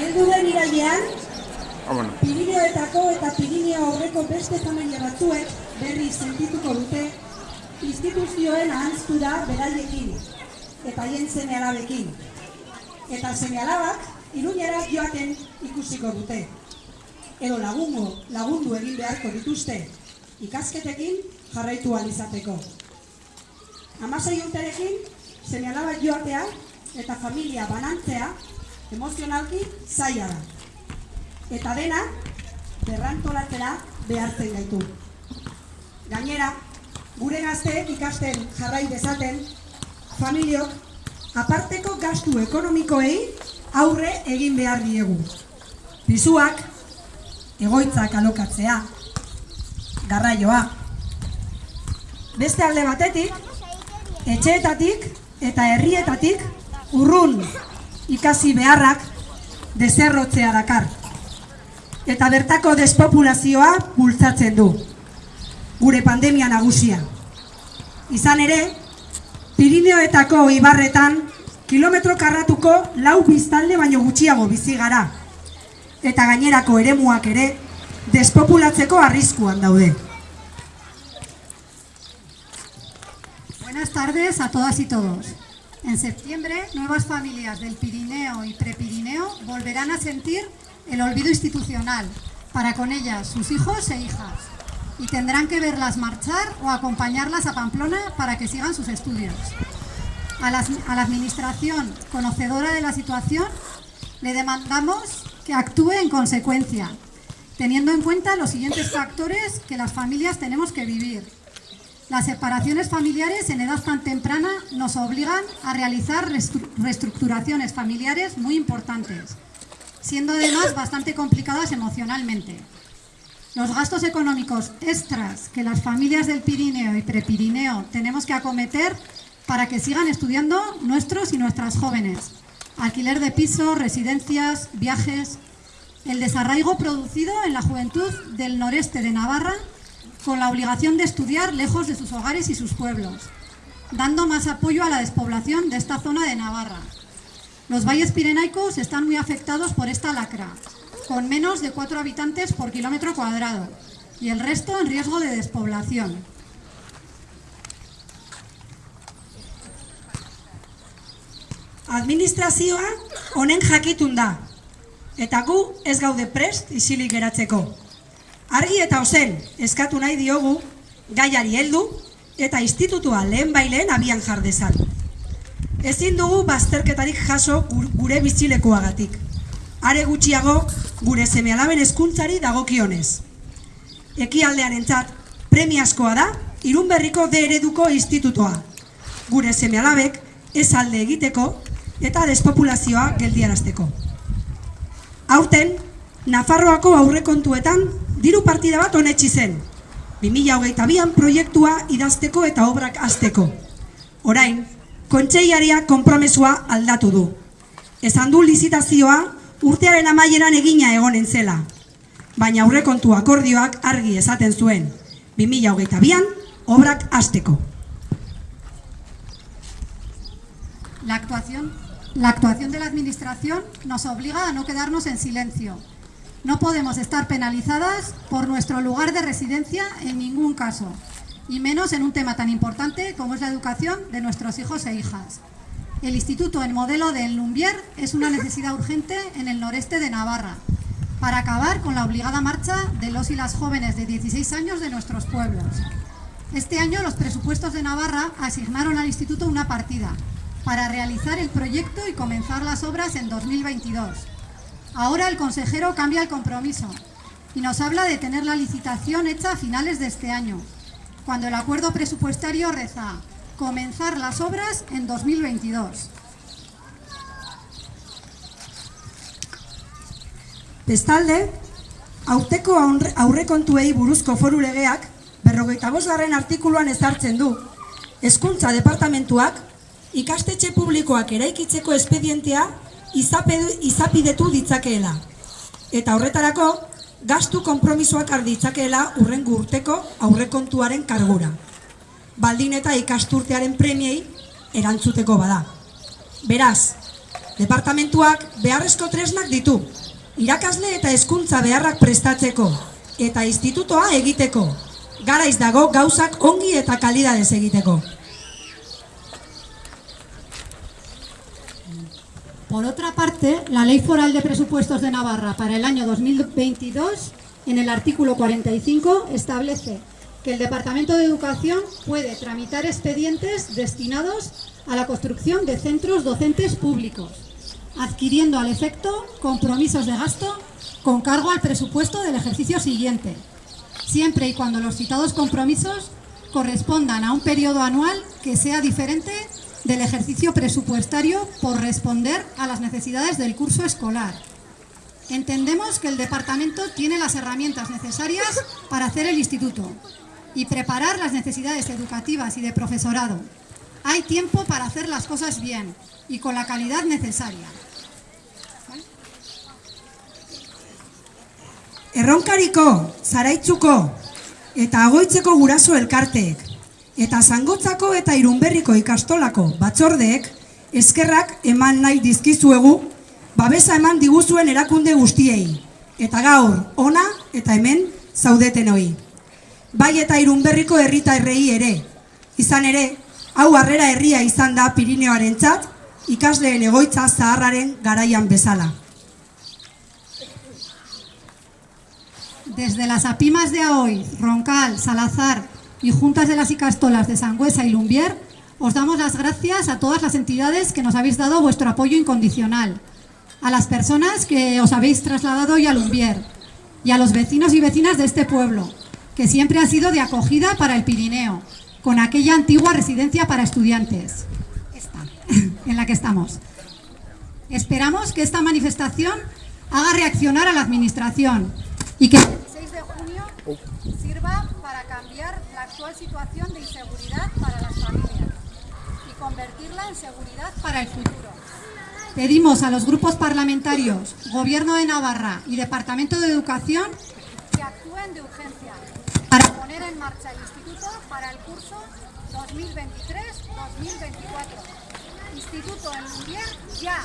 Heldu den irailean, Vámonos. Pirineoetako eta Pirineo aurreko beste familia batzuek berri sentituko dute instituzioen ahantztura beraiekin eta haien seme alabekin. Eta seme alabak iruñera joaten ikusiko dute. Edo lagungo, lagundu egin beharko dituzte ikasketekin jarraitu izateko. Hamasei urterekin seme alaba joatea eta familia banantzea emozionalki zaila da eta dena berrantolatzera behartzen gaitu. Gainera, gure gazteek ikasten jarrai dezaten, familiok aparteko gastu ekonomikoei aurre egin behar diegu. Pisuak, egoitzak alokatzea, garraioa. Beste alde batetik, etxeetatik eta herrietatik urrun ikasi beharrak deserrotzea dakar eta bertako despopulazioa bultzatzen du. Gure pandemia nagusia. Izan ere, Pirineoetako ibarretan kilometro karratuko lau biztalde baino gutxiago bizi gara. Eta gainerako eremuak ere despopulatzeko arriskuan daude. Buenas tardes a todas y todos. En septiembre, nuevas familias del Pirineo y Prepirineo volverán a sentir el olvido institucional, para con ellas sus hijos e hijas, y tendrán que verlas marchar o acompañarlas a Pamplona para que sigan sus estudios. A la, a la Administración, conocedora de la situación, le demandamos que actúe en consecuencia, teniendo en cuenta los siguientes factores que las familias tenemos que vivir. Las separaciones familiares en edad tan temprana nos obligan a realizar reestructuraciones familiares muy importantes, siendo además bastante complicadas emocionalmente. Los gastos económicos extras que las familias del Pirineo y Prepirineo tenemos que acometer para que sigan estudiando nuestros y nuestras jóvenes. Alquiler de pisos, residencias, viajes... El desarraigo producido en la juventud del noreste de Navarra con la obligación de estudiar lejos de sus hogares y sus pueblos, dando más apoyo a la despoblación de esta zona de Navarra. Los valles pirenaicos están muy afectados por esta lacra, con menos de 4 habitantes por kilómetro cuadrado, y el resto en riesgo de despoblación. Administrazioa honen jakitun da, eta gu prest isilik geratzeko. Argi eta ozen eskatu nahi diogu gaiari heldu eta institutua lehen baileen abian jardezan. Ezin dugu bazterketarik jaso gure bizilekoagatik. Are gutxiago gure semealaben hezkuntzari dagokionez. Ekialdean entzat premiazkoa da irunberriko de ereduko institutoa. Gure semealabek ez alde egiteko eta despopulazioa geldiarazteko. Aurten, Nafarroako aurrekontuetan diru partida bat honetxi zen. 2008an proiektua idazteko eta obrak azteko. Orain, kontseiaria konpromesua aldatu du. Esan du lizitazioa urtearen amaieran egina egonen zela. Baina aurrekontu akordioak argi esaten zuen. 2008an obrak azteko. La actuación, la actuación de la Administración nos obliga a no quedarnos en silencio. No podemos estar penalizadas por nuestro lugar de residencia en ningún caso, y menos en un tema tan importante como es la educación de nuestros hijos e hijas. El instituto en modelo de Lumbier es una necesidad urgente en el noreste de Navarra, para acabar con la obligada marcha de los y las jóvenes de 16 años de nuestros pueblos. Este año los presupuestos de Navarra asignaron al instituto una partida para realizar el proyecto y comenzar las obras en 2022. Ahora el consejero cambia el compromiso y nos habla de tener la licitación hecha a finales de este año, cuando el acuerdo presupuestario reza comenzar las obras en 2022. Bestalde, aurteko aurrekontuei buruzko foru legeak berrogeita bosgarren artikuluan ezartzen du. Hezkuntza departamentuak ikastetxe publikoak eraikitzeko espedientea izapidetu ditzakeela. Eta horretarako, gastu konpromisoak arditzakeela urrengo urteko aurrekontuaren kargura. Baldin eta ikasturtearen premiei erantzuteko bada. Beraz, Departamentuak beharrezko tresnak ditu, irakasle eta hezkuntza beharrak prestatzeko, eta institutoa egiteko. Garaiz dago gauzak ongi eta kalidadez egiteko. Por otra parte, la Ley Foral de Presupuestos de Navarra para el año 2022, en el artículo 45, establece que el Departamento de Educación puede tramitar expedientes destinados a la construcción de centros docentes públicos, adquiriendo al efecto compromisos de gasto con cargo al presupuesto del ejercicio siguiente, siempre y cuando los citados compromisos correspondan a un periodo anual que sea diferente del ejercicio presupuestario por responder a las necesidades del curso escolar. Entendemos que el departamento tiene las herramientas necesarias para hacer el instituto y preparar las necesidades educativas y de profesorado. Hay tiempo para hacer las cosas bien y con la calidad necesaria. Erronkariko, eta agoitzeko guraso eta zangotzako eta irunberriko ikastolako batzordeek eskerrak eman nahi dizkizuegu babesa eman diguzuen erakunde guztiei eta gaur ona eta hemen zaudeten hoi. Bai eta irunberriko herritarrei ere, izan ere, hau harrera herria izan da Pirineoaren txat, ikasleen egoitza zaharraren garaian bezala. Desde las APIMAS de Aoiz, Roncal, Salazar y Juntas de las Icastolas de Sangüesa y Lumbier, os damos las gracias a todas las entidades que nos habéis dado vuestro apoyo incondicional, a las personas que os habéis trasladado hoy a Lumbier y a los vecinos y vecinas de este pueblo, que siempre ha sido de acogida para el Pirineo, con aquella antigua residencia para estudiantes, en la que estamos. Esperamos que esta manifestación haga reaccionar a la Administración y que el 6 de junio sirva para cambiar la actual situación de inseguridad para las familias y convertirla en seguridad para el futuro. Pedimos a los grupos parlamentarios, Gobierno de Navarra y Departamento de Educación que actúen de urgencia para poner en marcha el instituto para el curso 2023-2024. Instituto en Lumbier ya.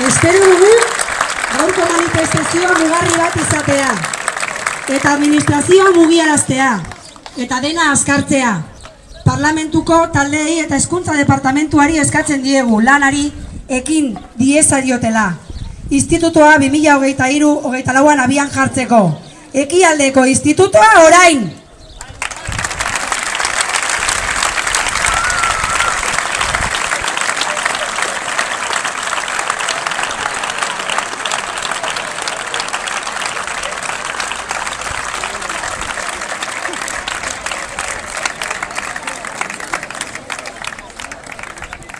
Espero gaurko manifestazioa mugarri bat izatea eta administrazioa mugiaraztea eta dena azkartzea. Parlamentuko taldeei eta hezkuntza departamentuari eskatzen diegu lanari ekin dieza diotela. Institutoa 2023-2024an abian jartzeko. Ekialdeko institutoa orain!